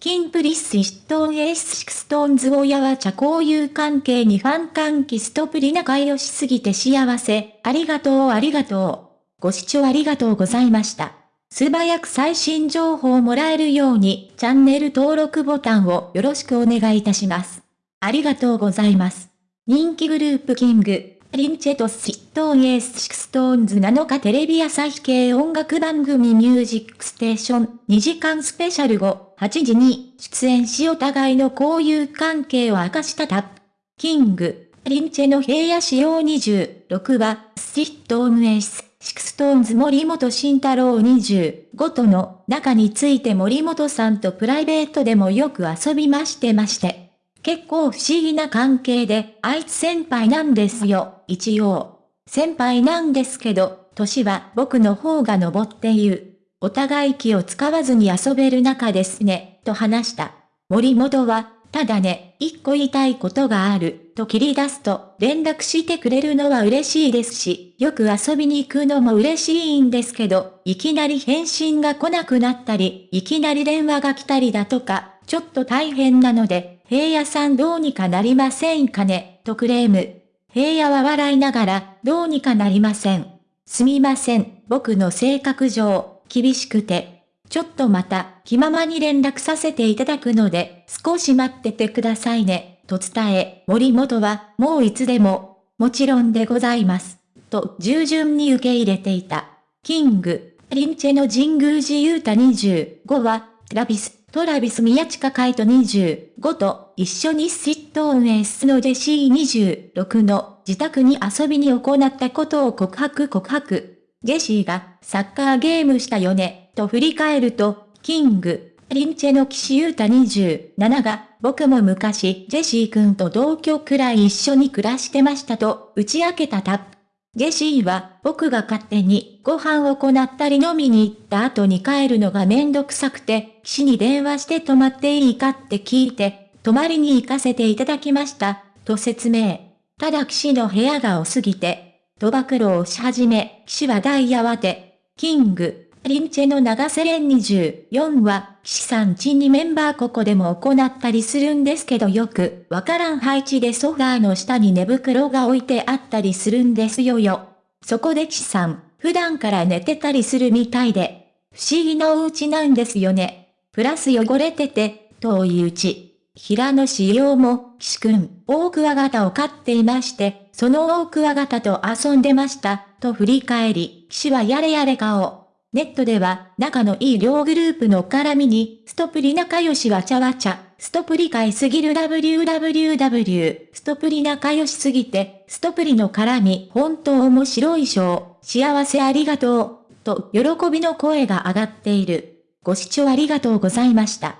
キンプリッシストーンエースシクストーンズ親は茶交友関係にファン歓喜ストプリ仲良しすぎて幸せ。ありがとうありがとう。ご視聴ありがとうございました。素早く最新情報をもらえるようにチャンネル登録ボタンをよろしくお願いいたします。ありがとうございます。人気グループキング、リンチェとシットーンエースシクストーンズ7日テレビ朝日系音楽番組ミュージックステーション2時間スペシャル後8時に出演しお互いの交友関係を明かしたタップ。キング、リンチェの平野仕様26は、シットーンエース、シクストーンズ森本慎太郎25との中について森本さんとプライベートでもよく遊びましてまして。結構不思議な関係で、あいつ先輩なんですよ、一応。先輩なんですけど、歳は僕の方が登っている。お互い気を使わずに遊べる仲ですね、と話した。森本は、ただね、一個言いたいことがある、と切り出すと、連絡してくれるのは嬉しいですし、よく遊びに行くのも嬉しいんですけど、いきなり返信が来なくなったり、いきなり電話が来たりだとか、ちょっと大変なので、平野さんどうにかなりませんかね、とクレーム。平野は笑いながら、どうにかなりません。すみません、僕の性格上、厳しくて。ちょっとまた、気ままに連絡させていただくので、少し待っててくださいね、と伝え、森本は、もういつでも、もちろんでございます。と、従順に受け入れていた。キング、リンチェの神宮寺勇太25は、ラビス、トラビス宮近海斗25と一緒にシット運営スのジェシー26の自宅に遊びに行ったことを告白告白。ジェシーがサッカーゲームしたよね、と振り返ると、キング、リンチェの岸優太27が、僕も昔ジェシー君と同居くらい一緒に暮らしてましたと打ち明けたタップ。ジェシーは僕が勝手にご飯を行ったり飲みに行った後に帰るのがめんどくさくて、岸に電話して泊まっていいかって聞いて、泊まりに行かせていただきました、と説明。ただ岸の部屋が多すぎて、賭暴露をし始め、岸は大慌て、キング、リンチェの長瀬連24は、岸さん家にメンバーここでも行ったりするんですけどよく、わからん配置でソファーの下に寝袋が置いてあったりするんですよよ。そこで岸さん、普段から寝てたりするみたいで、不思議なお家なんですよね。プラス汚れてて、遠いうち。平野仕様も、岸くん、大クワガタを飼っていまして、その大クワガタと遊んでました、と振り返り、岸はやれやれ顔。ネットでは、仲のいい両グループの絡みに、ストプリ仲良しわちゃわちゃ、ストプリ買いすぎる WWW、ストプリ仲良しすぎて、ストプリの絡み、本当面白いショー、幸せありがとう、と喜びの声が上がっている。ご視聴ありがとうございました。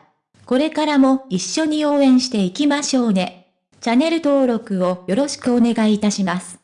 これからも一緒に応援していきましょうね。チャンネル登録をよろしくお願いいたします。